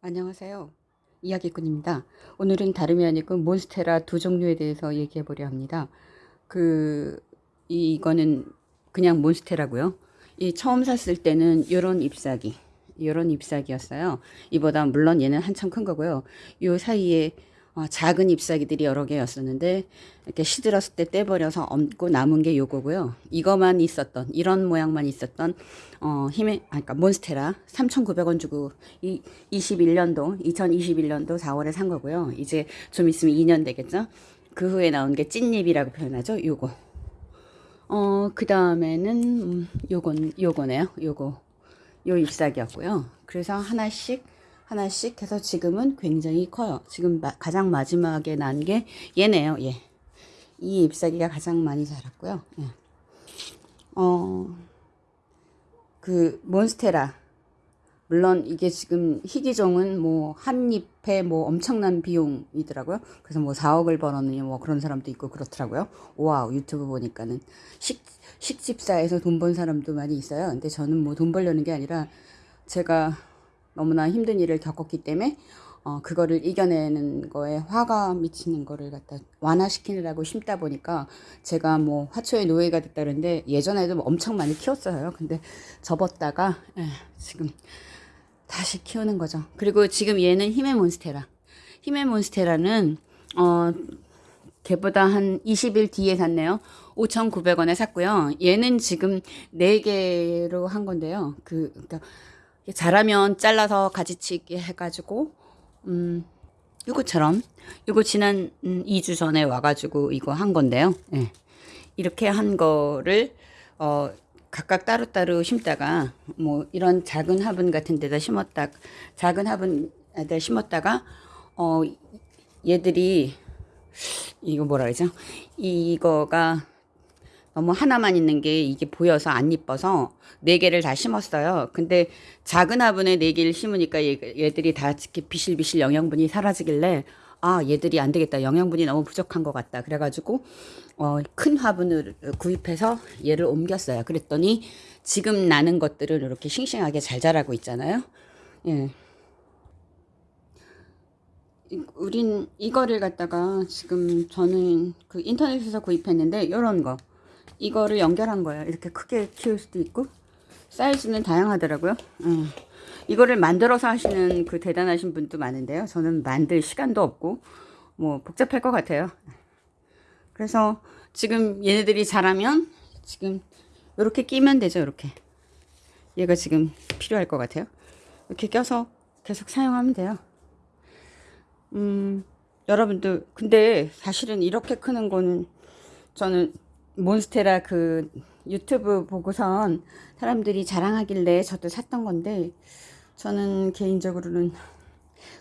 안녕하세요. 이야기꾼입니다. 오늘은 다름이 아니고 몬스테라 두 종류에 대해서 얘기해 보려 합니다. 그, 이- 이거는 그냥 몬스테라고요. 이 처음 샀을 때는 요런 잎사귀, 요런 잎사귀였어요. 이보다 물론 얘는 한참 큰 거고요. 요 사이에 어, 작은 잎사귀들이 여러 개였었는데 이렇게 시들었을 때 떼버려서 얹고 남은 게 요거고요. 이거만 있었던 이런 모양만 있었던 어 힘의 아 그러니까 몬스테라 3,900원 주고 이 21년도 2021년도 4월에 산 거고요. 이제 좀 있으면 2년 되겠죠. 그 후에 나온 게 찐잎이라고 표현하죠. 요거. 어 그 다음에는 음, 요건 요거네요. 요거. 요 잎사귀였고요. 그래서 하나씩 하나씩 해서 지금은 굉장히 커요. 지금 마- 가장 마지막에 난 게 얘네요. 얘. 이 잎사귀가 가장 많이 자랐고요. 예. 어, 그 몬스테라. 물론 이게 지금 희귀종은 뭐 한 잎에 뭐 엄청난 비용이더라고요. 그래서 뭐 4억을 벌었느냐 뭐 그런 사람도 있고 그렇더라고요. wow 유튜브 보니까는 식 식집사에서 돈 번 사람도 많이 있어요. 근데 저는 뭐 돈 벌려는 게 아니라 제가 너무나 힘든 일을 겪었기 때문에 어, 그거를 이겨내는 거에 화가 미치는 거를 갖다 완화시키느라고 심다 보니까 제가 뭐 화초의 노예가 됐다는데 예전에도 뭐 엄청 많이 키웠어요. 근데 접었다가 예, 지금 다시 키우는 거죠. 그리고 지금 얘는 힘의 몬스테라. 힘의 몬스테라는 어 걔보다 한 20일 뒤에 샀네요. 5,900원에 샀고요. 얘는 지금 4개로 한 건데요. 그 그러니까 자라면 잘라서 가지치기 해가지고 음 요거처럼 요거 지난 음, 2주 전에 와가지고 이거 한 건데요. 예. 이렇게 한 거를 어 각각 따로따로 심다가 뭐 이런 작은 화분 같은 데다 심었다 작은 화분에다 심었다가 어 얘들이 이거 뭐라 그러죠? 이거가 너무 하나만 있는 게 이게 보여서 안 이뻐서 네 개를 다 심었어요. 근데 작은 화분에 네 개를 심으니까 얘, 얘들이 다 이렇게 비실비실 영양분이 사라지길래 아 얘들이 안 되겠다 영양분이 너무 부족한 것 같다 그래가지고 어, 큰 화분을 구입해서 얘를 옮겼어요. 그랬더니 지금 나는 것들은 이렇게 싱싱하게 잘 자라고 있잖아요. 예. 이- 우린 이거를 갖다가 지금 저는 그 인터넷에서 구입했는데 요런 거 이거를 연결한 거예요. 이렇게 크게 키울 수도 있고 사이즈는 다양하더라고요. 음. 이거를 만들어서 하시는 그 대단하신 분도 많은데요. 저는 만들 시간도 없고 뭐 복잡할 것 같아요. 그래서 지금 얘네들이 자라면 지금 이렇게 끼면 되죠. 이렇게 얘가 지금 필요할 것 같아요. 이렇게 껴서 계속 사용하면 돼요. 음, 여러분들 근데 사실은 이렇게 크는 거는 저는 몬스테라 그 유튜브 보고선 사람들이 자랑하길래 저도 샀던 건데 저는 개인적으로는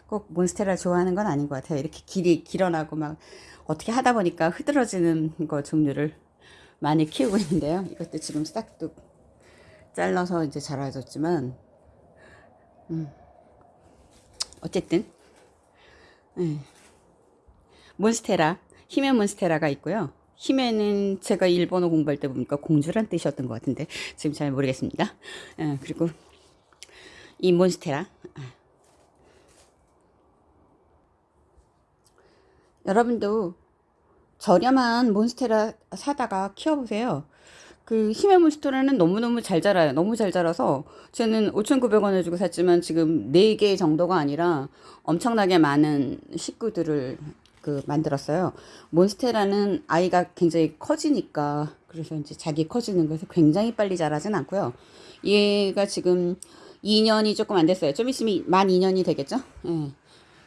꼭 몬스테라 좋아하는 건 아닌 것 같아요. 이렇게 길이 길어나고 막 어떻게 하다 보니까 흐드러지는 거 종류를 많이 키우고 있는데요. 이것도 지금 싹둑 잘라서 이제 자라졌지만 음, 어쨌든 예. 몬스테라 힘의 몬스테라가 있고요. 힘에는 제가 일본어 공부할 때 보니까 공주란 뜻이었던 것 같은데 지금 잘 모르겠습니다. 예, 그리고 이 몬스테라 아. 여러분도 저렴한 몬스테라 사다가 키워보세요. 그 힘의 몬스테라는 너무너무 잘 자라요. 너무 잘 자라서 저는 5,900원을 주고 샀지만 지금 4개 정도가 아니라 엄청나게 많은 식구들을 그 만들었어요. 몬스테라는 아이가 굉장히 커지니까 그래서 이제 자기 커지는 것을 굉장히 빨리 자라진 않고요. 얘가 지금 2년이 조금 안 됐어요. 좀 있으면 만 2년이 되겠죠? 예.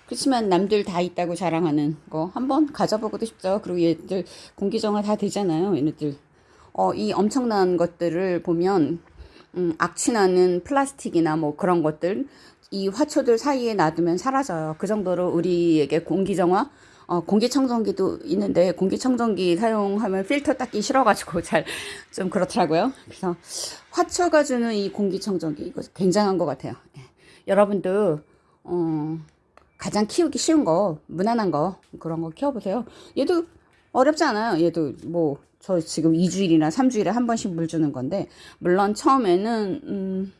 그렇지만 남들 다 있다고 자랑하는 거 한번 가져보고도 싶죠. 그리고 얘들 공기정화 다 되잖아요. 얘네들. 어, 이 엄청난 것들을 보면 음, 악취나는 플라스틱이나 뭐 그런 것들 이 화초들 사이에 놔두면 사라져요. 그 정도로 우리에게 공기정화 어, 공기청정기도 있는데 공기청정기 사용하면 필터 닦기 싫어가지고 잘 좀 그렇더라고요. 그래서 화초가 주는 이 공기청정기 이거 굉장한 것 같아요. 예. 여러분도 어, 가장 키우기 쉬운 거 무난한 거 그런 거 키워보세요. 얘도 어렵지 않아요. 얘도 뭐 저 지금 2주일이나 3주일에 한 번씩 물 주는 건데 물론 처음에는 음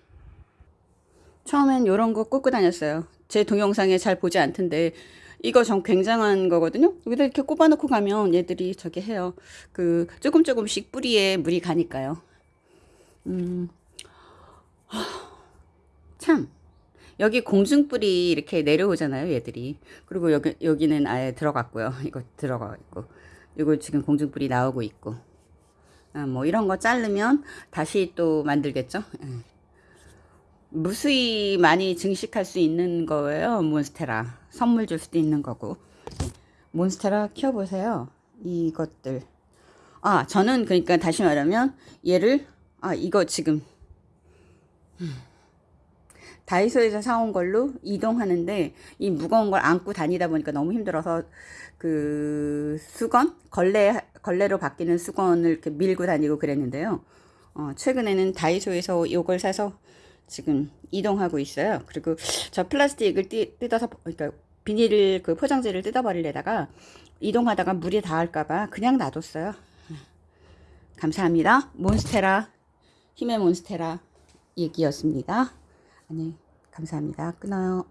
처음엔 요런 거 꽂고 다녔어요. 제 동영상에 잘 보지 않던데 이거 전 굉장한 거거든요. 여기다 이렇게 꼽아놓고 가면 얘들이 저기 해요. 그 조금 조금씩 뿌리에 물이 가니까요. 음, 하, 참 여기 공중뿌리 이렇게 내려오잖아요, 얘들이. 그리고 여기 여기는 아예 들어갔고요. 이거 들어가 있고, 이거 지금 공중뿌리 나오고 있고. 아, 뭐 이런 거 자르면 다시 또 만들겠죠. 예. 무수히 많이 증식할 수 있는 거예요. 몬스테라. 선물 줄 수도 있는 거고. 몬스테라 키워보세요. 이것들. 아, 저는 그러니까 다시 말하면 얘를, 아, 이거 지금. 음. 다이소에서 사온 걸로 이동하는데 이 무거운 걸 안고 다니다 보니까 너무 힘들어서 그 수건 걸레 걸레로 바뀌는 수건을 이렇게 밀고 다니고 그랬는데요. 어, 최근에는 다이소에서 이걸 사서 지금 이동하고 있어요. 그리고 저 플라스틱을 띠, 뜯어서 그러니까 비닐 그 포장지를 뜯어버리려다가 이동하다가 물이 닿을까봐 그냥 놔뒀어요. 감사합니다. 몬스테라 힘의 몬스테라 얘기였습니다. 아니 감사합니다. 끊어요.